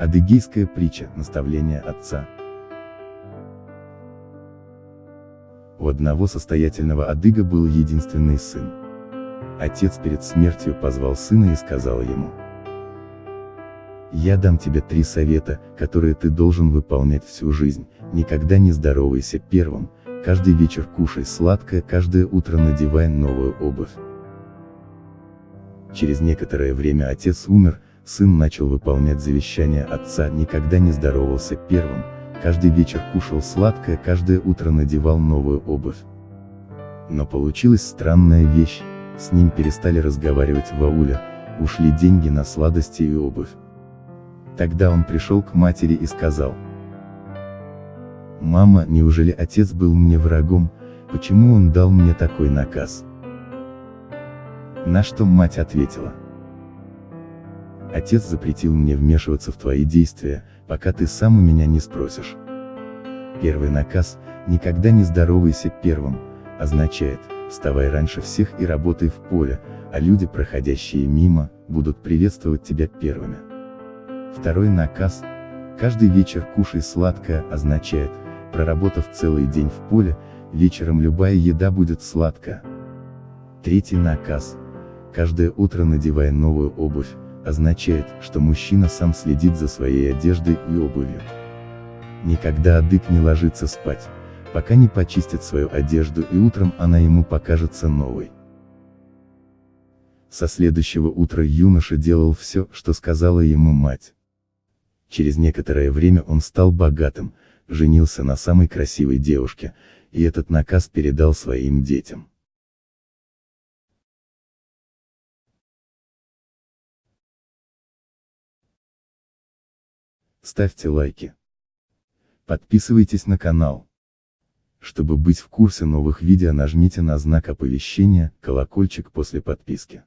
Адыгейская притча, наставление отца. У одного состоятельного адыга был единственный сын. Отец перед смертью позвал сына и сказал ему. Я дам тебе три совета, которые ты должен выполнять всю жизнь, никогда не здоровайся первым, каждый вечер кушай сладкое, каждое утро надевай новую обувь. Через некоторое время отец умер, сын начал выполнять завещание отца, никогда не здоровался первым, каждый вечер кушал сладкое, каждое утро надевал новую обувь. Но получилась странная вещь, с ним перестали разговаривать в ауле, ушли деньги на сладости и обувь. Тогда он пришел к матери и сказал. «Мама, неужели отец был мне врагом, почему он дал мне такой наказ?» На что мать ответила. Отец запретил мне вмешиваться в твои действия, пока ты сам у меня не спросишь. Первый наказ, никогда не здоровайся первым, означает, вставай раньше всех и работай в поле, а люди, проходящие мимо, будут приветствовать тебя первыми. Второй наказ, каждый вечер кушай сладкое, означает, проработав целый день в поле, вечером любая еда будет сладкая. Третий наказ, каждое утро надевая новую обувь, означает, что мужчина сам следит за своей одеждой и обувью. Никогда адык не ложится спать, пока не почистит свою одежду и утром она ему покажется новой. Со следующего утра юноша делал все, что сказала ему мать. Через некоторое время он стал богатым, женился на самой красивой девушке, и этот наказ передал своим детям. Ставьте лайки. Подписывайтесь на канал. Чтобы быть в курсе новых видео нажмите на знак оповещения, колокольчик после подписки.